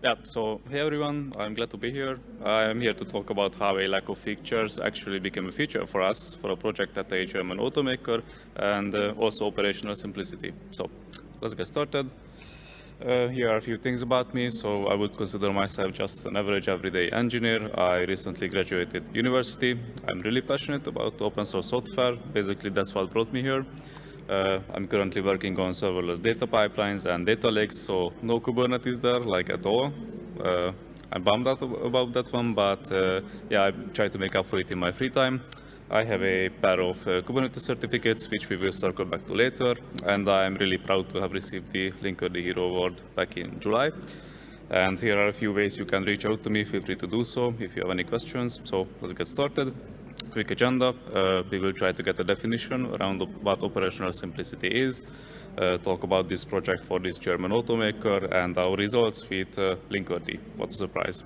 Yeah, so hey everyone, I'm glad to be here. I'm here to talk about how a lack of features actually became a feature for us for a project at a German automaker and uh, also operational simplicity. So let's get started. Uh, here are a few things about me. So I would consider myself just an average everyday engineer. I recently graduated university. I'm really passionate about open source software. Basically, that's what brought me here. Uh, I'm currently working on serverless data pipelines and data lakes, so no Kubernetes there, like at all. Uh, I'm bummed out about that one, but uh, yeah, I try to make up for it in my free time. I have a pair of uh, Kubernetes certificates, which we will circle back to later, and I'm really proud to have received the Linkerd Hero Award back in July. And here are a few ways you can reach out to me. Feel free to do so if you have any questions. So let's get started quick agenda. Uh, we will try to get a definition around what operational simplicity is, uh, talk about this project for this German automaker and our results with uh, Linkerd. What a surprise.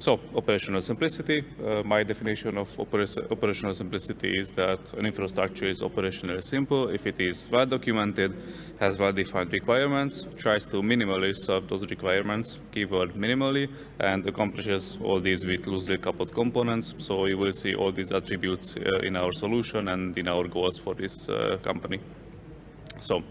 So, operational simplicity. Uh, my definition of opera operational simplicity is that an infrastructure is operationally simple if it is well documented, has well-defined requirements, tries to minimally serve those requirements, keyword minimally, and accomplishes all these with loosely coupled components. So you will see all these attributes uh, in our solution and in our goals for this uh, company. So,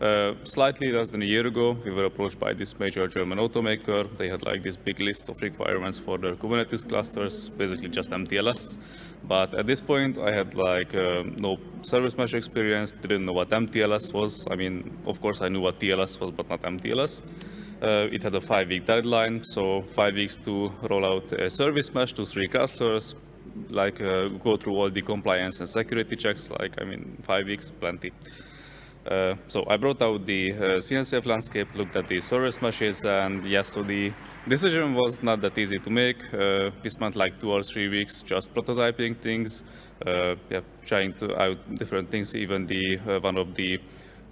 uh, slightly less than a year ago, we were approached by this major German automaker. They had like this big list of requirements for their Kubernetes clusters, basically just MTLS. But at this point, I had like uh, no service mesh experience, didn't know what MTLS was. I mean, of course, I knew what TLS was, but not MTLS. Uh, it had a five-week deadline, so five weeks to roll out a service mesh to three clusters, like uh, go through all the compliance and security checks, like, I mean, five weeks, plenty. Uh, so I brought out the uh, CNCF landscape, looked at the service meshes, and yes, so the decision was not that easy to make. Uh, we spent like two or three weeks just prototyping things, uh, yeah, trying to out different things, even the uh, one of the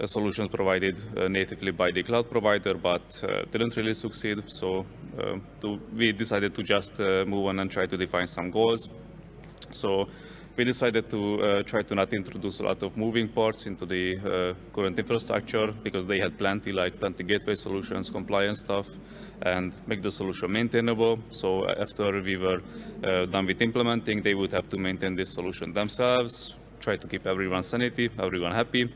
solutions provided natively by the cloud provider, but didn't really succeed. So to, we decided to just move on and try to define some goals. So we decided to uh, try to not introduce a lot of moving parts into the uh, current infrastructure because they had plenty, like plenty gateway solutions, compliance stuff, and make the solution maintainable. So after we were uh, done with implementing, they would have to maintain this solution themselves, try to keep everyone sanity, everyone happy,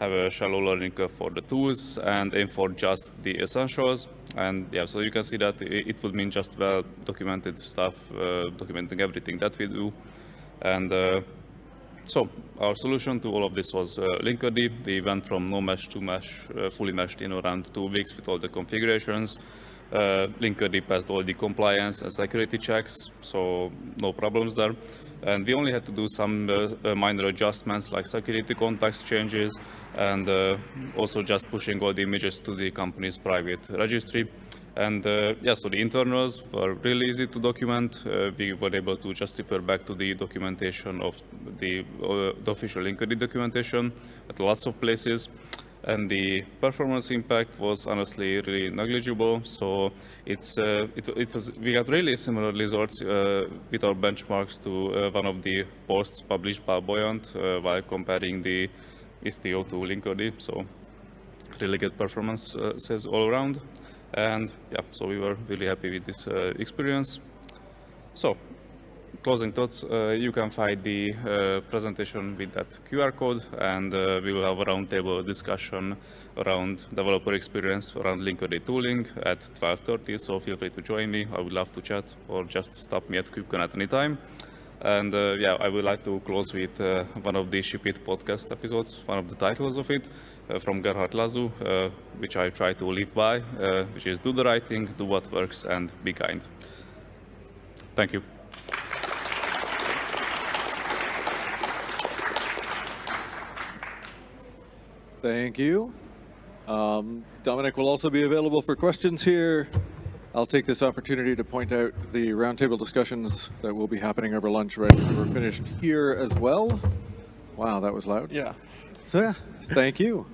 have a shallow learning curve for the tools, and aim for just the essentials. And yeah, so you can see that it would mean just well documented stuff, uh, documenting everything that we do. And uh, so our solution to all of this was uh, Linkerd. We went from no mesh to mesh, uh, fully meshed in around two weeks with all the configurations. Uh, Linkerd passed all the compliance and security checks, so no problems there. And we only had to do some uh, uh minor adjustments like security context changes and uh, also just pushing all the images to the company's private registry. And uh, yeah, so the internals were really easy to document. Uh, we were able to just refer back to the documentation of the, uh, the official Linkerd documentation at lots of places. And the performance impact was honestly really negligible. So it's uh, it, it, was we got really similar results uh, with our benchmarks to uh, one of the posts published by Buoyant while comparing the Istio to Linkerd. So really good performance says all around. And yeah, so we were really happy with this uh, experience. So closing thoughts, uh, you can find the uh, presentation with that QR code and uh, we will have a roundtable discussion around developer experience around Linkerd tooling at 12.30, so feel free to join me. I would love to chat or just stop me at KubeCon at any time. And uh, yeah, I would like to close with uh, one of the ShipIt podcast episodes, one of the titles of it, uh, from Gerhard Lazu, uh, which I try to live by, uh, which is do the right thing, do what works, and be kind. Thank you. Thank you. Um, Dominic will also be available for questions here. I'll take this opportunity to point out the roundtable discussions that will be happening over lunch right after we're finished here as well. Wow, that was loud. Yeah. So yeah, thank you.